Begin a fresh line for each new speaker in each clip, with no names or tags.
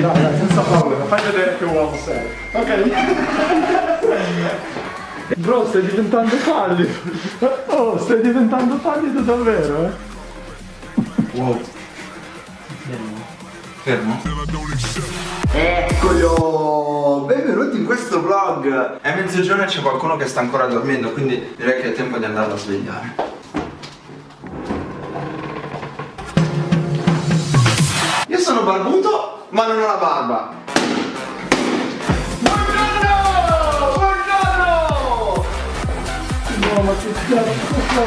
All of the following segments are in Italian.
Dai, dai, senza paura, fai vedere che uomo sei. Ok. Bro, stai diventando pallido. Oh, stai diventando pallido davvero, eh?
Wow. Fermo. Eccolo! Benvenuti in questo vlog! È mezzogiorno e c'è qualcuno che sta ancora dormendo, quindi direi che è tempo di andarlo a svegliare. Io sono barbuto, ma non ho la barba. Buongiorno! Buongiorno!
No, ma che cazzo?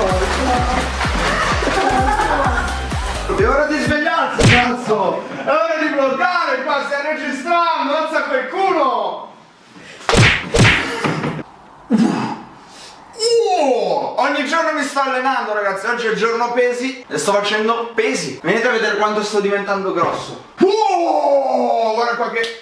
È ora di svegliarsi, cazzo! È ora di bloccare qua, stai registrando, alza quel culo! Uh, ogni giorno mi sto allenando ragazzi, oggi è il giorno pesi e sto facendo pesi. Venite a vedere quanto sto diventando grosso. Uh, guarda qua che,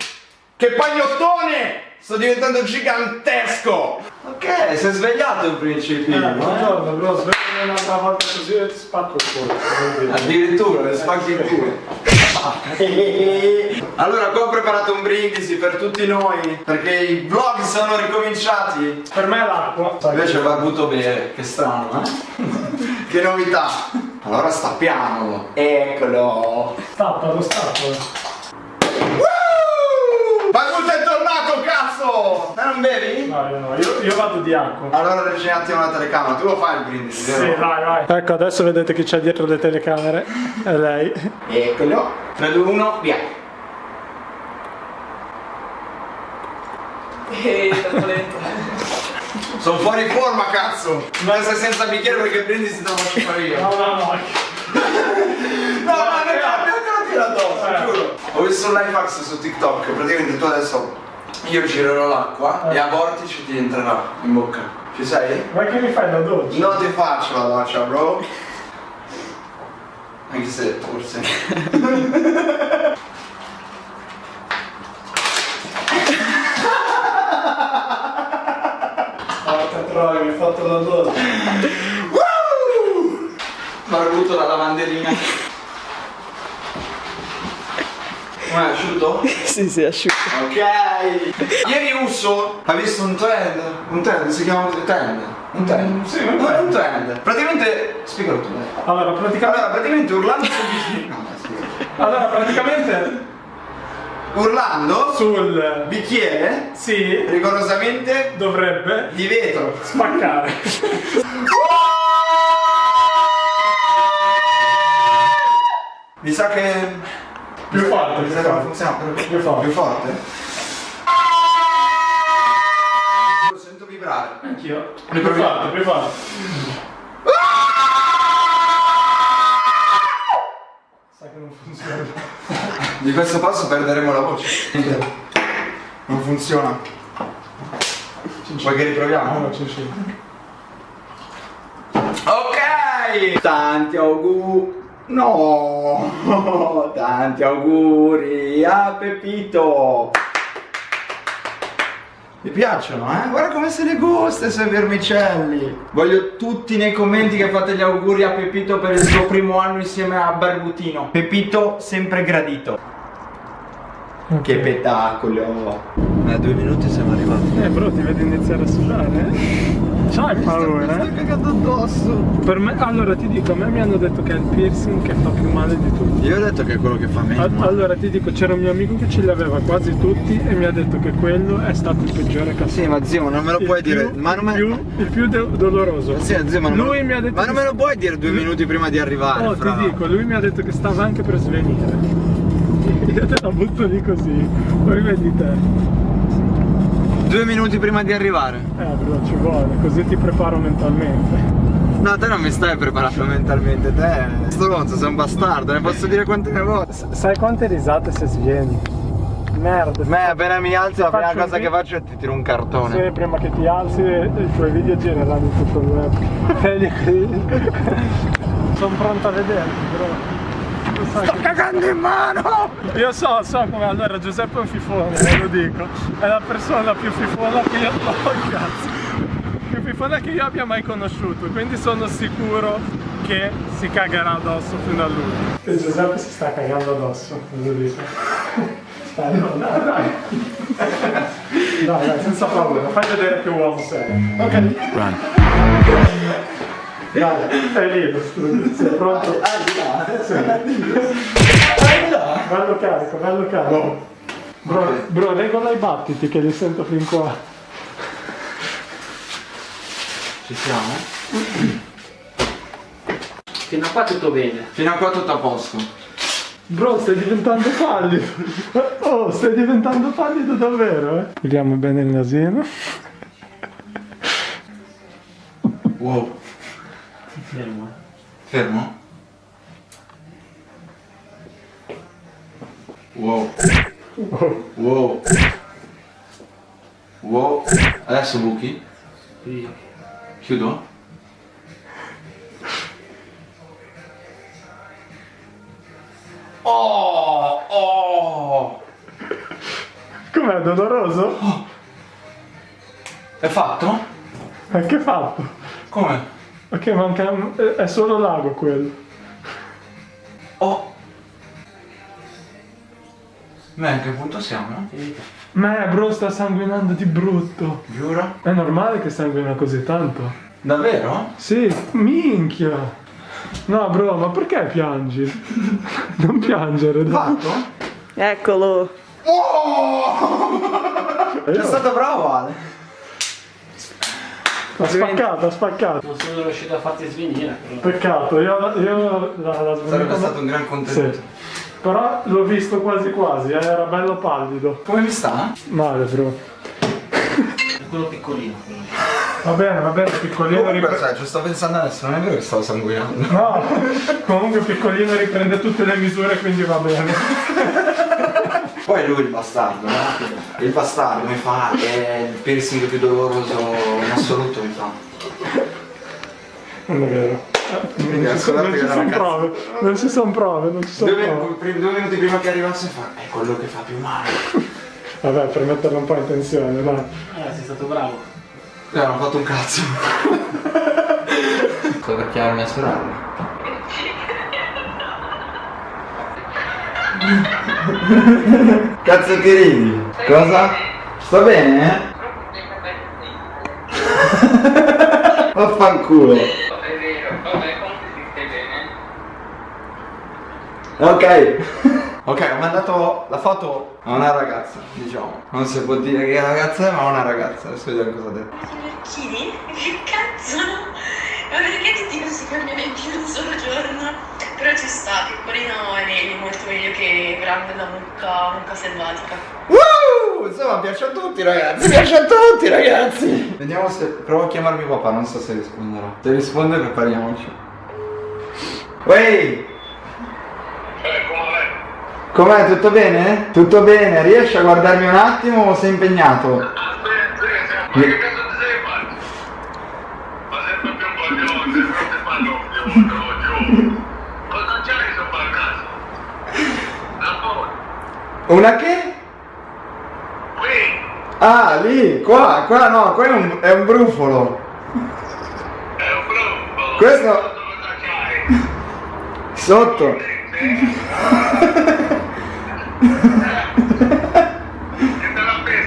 che pagnottone! Sto diventando gigantesco! Ok, si è svegliato il principino.
Eh,
eh?
buongiorno, bro, svegliami un'altra volta così e ti spacco il culo. dire?
Addirittura, le spacchi il culo. allora, qua ho preparato un brindisi per tutti noi, perché i vlog sono ricominciati.
Per me è l'acqua.
Invece il barbuto bere, che strano, eh? che novità. Allora stappiamolo. Eccolo.
Stappalo, stappalo.
Barbuto è tornato, cazzo! Ma non bevi?
No, io no, io, io vado di acqua.
Allora reggi un attimo la telecamera, tu lo fai il brindisi,
Sì,
vero?
vai, vai. Ecco, adesso vedete chi c'è dietro le telecamere. È lei.
Eccolo. 3, 2, 1, via.
Ehi, troppo lento.
Sono fuori forma, cazzo! Non sei senza bicchiere perché il brindisi te lo faccio fare io.
No, no, no.
No, ma ne cambia tira addosso,
Eh.
giuro. Ho visto un life hacks su TikTok, praticamente tu adesso io girerò l'acqua
Eh.
e a vortice ti entrerà in bocca. Ci sei?
Ma che mi fai la doccia?
Non ti faccio la doccia, bro. Anche se forse.
Porca troia, mi hai fatto la doccia.
Barbuto la lavandellina. Com'è asciutto?
sì, sì, asciutto.
Ok. Ieri Usso ha visto un trend. Un trend, si chiama così trend. Un trend.
Mm, sì, un trend.
è un trend. Praticamente. Spiegalo tu.
Allora, praticamente...
Allora, praticamente urlando sul bicchiere. No.
Allora, praticamente...
Urlando
Sul...
bicchiere
Sì,
rigorosamente
dovrebbe
di vetro.
spaccare.
Mi sa che.
Più forte, più forte.
funziona.
Più forte.
Più forte? Lo sento vibrare.
Anch'io. Più forte, più forte. Sa che non funziona.
Di questo passo perderemo la voce. Non funziona. Vuoi che riproviamo?
No, c'è.
Ok! Tanti auguri. No! Tanti auguri a Pepito! Mi piacciono, eh? Guarda come se ne gusta i suoi vermicelli! Voglio tutti nei commenti che fate gli auguri a Pepito per il suo primo anno insieme a Barbutino. Pepito sempre gradito. Che spettacolo! A due minuti siamo arrivati.
Eh bro, ti vedo iniziare a sudare, eh? C'hai paura, eh?
cagando addosso!
Per me, allora ti dico, a me mi hanno detto che è il piercing che fa più male di tutti.
Io ho detto che è quello che fa meglio.
Al- Allora ti dico, c'era un mio amico che ce li aveva quasi tutti e mi ha detto che quello è stato il peggiore ha
Sì, ma zio, non me lo
Il
puoi
più-
dire. Ma non me...
il più, il più do- doloroso.
Sì, zio, ma non
lui
me...
mi ha detto
Ma non me lo puoi dire due minuti prima di arrivare,
Oh,
fra.
ti dico, lui mi ha detto che stava anche per svenire. Io te la butto lì così. Poi vedi te.
Due minuti prima di arrivare.
Eh bro, ci vuole, così ti preparo mentalmente.
No, te non mi stai preparando mentalmente, te. Stronzo, sei un bastardo, ne posso dire quante ne vuoi.
Sai quante risate se svieni? Merda.
Me appena mi alzo la prima cosa che faccio è ti tiro un cartone.
Sì, prima che ti alzi i tuoi video gireranno tutto il web. Sono pronto a vederti, bro.
Sto cagando in mano!
Io so, so come allora Giuseppe è un fifone, ve lo dico. È la persona più fifona che io. Oh cazzo! Più fifona che io abbia mai conosciuto, quindi sono sicuro che si cagherà addosso fino all'ultimo. E Giuseppe si sta cagando addosso, ve lo dico. Dai, no, dai, dai. Dai, dai, senza paura, fai vedere che uomo sei. Ok?
Run.
Dai, è lì lo studio, sei pronto? Sì. Bello carico, bello carico. Bro, bro, regola i battiti che li sento fin qua.
Ci siamo?
Fino a qua tutto bene.
Fino a qua tutto a posto.
Bro, stai diventando pallido. Oh, stai diventando pallido davvero, eh? Vediamo bene il nasino.
Wow.
Fermo.
Fermo? Wow. Wow. Wow. Adesso buchi?
Sì.
Chiudo? Oh! Oh!
Com'è, doloroso?
È fatto?
Ma che fatto?
Come?
Ok, manca... è solo l'ago quello.
Oh! Ma a che punto siamo?
Ma bro, sta sanguinando di brutto.
Giuro?
È normale che sanguina così tanto?
Davvero?
Sì, minchia. No, bro, ma perché piangi? Non piangere, dai.
Fatto?
Eccolo.
Oh! È stato bravo Ale.
Ha spaccato, ha spaccato.
Non sono riuscito a farti svenire.
Peccato, io, io la, la
Sarebbe stato un gran contenuto.
Sì. Però l'ho visto quasi quasi, eh, era bello pallido.
Come mi sta?
Male, bro.
È quello piccolino.
Va bene, va bene, piccolino
Comunque,
riprende.
sai, ci sto pensando adesso, non è vero che stavo sanguinando.
No, comunque piccolino riprende tutte le misure, quindi va bene.
Poi lui il bastardo, no? Il bastardo mi fa, è il piercing più doloroso in assoluto mi fa.
Non è vero. Eh,
Quindi
Non ci sono, non ci
che
sono prove, non ci sono prove, non ci sono
Due,
prove.
due minuti prima che arrivasse fa, è quello che fa più male.
Vabbè, per metterlo un po' in tensione, dai.
Eh, sei stato bravo.
Eh, non ho fatto un cazzo. Sto per chiamare mia sorella. Cazzo che ridi? Cosa? Sta bene, eh? Vaffanculo. Ok. Ok, ho mandato la foto a una ragazza, diciamo. Non si può dire che ragazza è, ma una ragazza. Adesso vediamo cosa ha detto.
Che cazzo? Ma perché tutti questi cambiano in più un solo giorno? Però ci sta, piccolino è meglio, molto meglio che grande da mucca, mucca selvatica.
Uh, insomma, piace a tutti ragazzi, piace a tutti ragazzi. Vediamo se provo a chiamarmi papà, non so se risponderà. Se risponde prepariamoci. Wey! Com'è? Tutto bene? Tutto bene, riesci a guardarmi un attimo o sei impegnato?
Aspetta, ma
Una che?
Qui,
Ah, lì, qua, qua no, qua è un, è un brufolo.
è un gruppo.
Questo-? Sotto.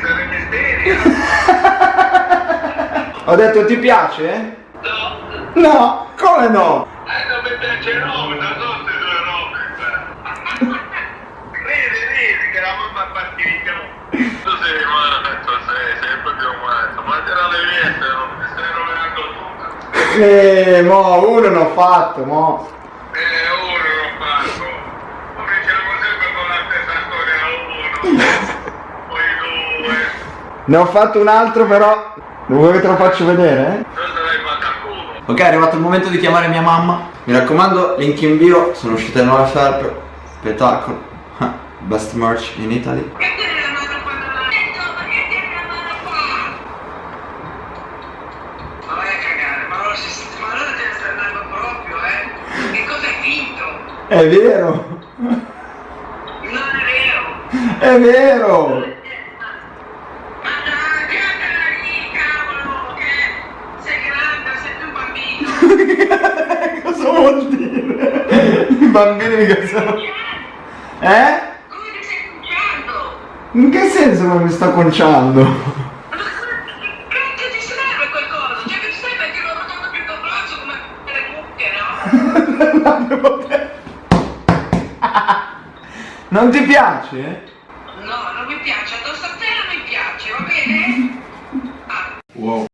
Le misteria?
Ho detto ti piace?
No.
No, come no?
Eh, non mi piace il tutto.
Eh, mo, uno ne ho fatto, mo.
Eh, uno non fatto. Cominciamo sempre con la stessa storia uno. Poi due.
Ne ho fatto un altro però. Vuoi che te lo faccio vedere?
Culo.
Ok, è arrivato il momento di chiamare mia mamma. Mi raccomando, link in bio, sono uscite le nuove felpe. Spettacolo. Best merch in Italy. È vero!
Non è vero!
È vero!
Ma dai, tiratela lì, cavolo, che sei grande, sei un bambino!
Cosa vuol dire? I bambini mica sono. Eh?
Come ti stai cucciando?
In che senso non mi sto conciando? Non ti piace?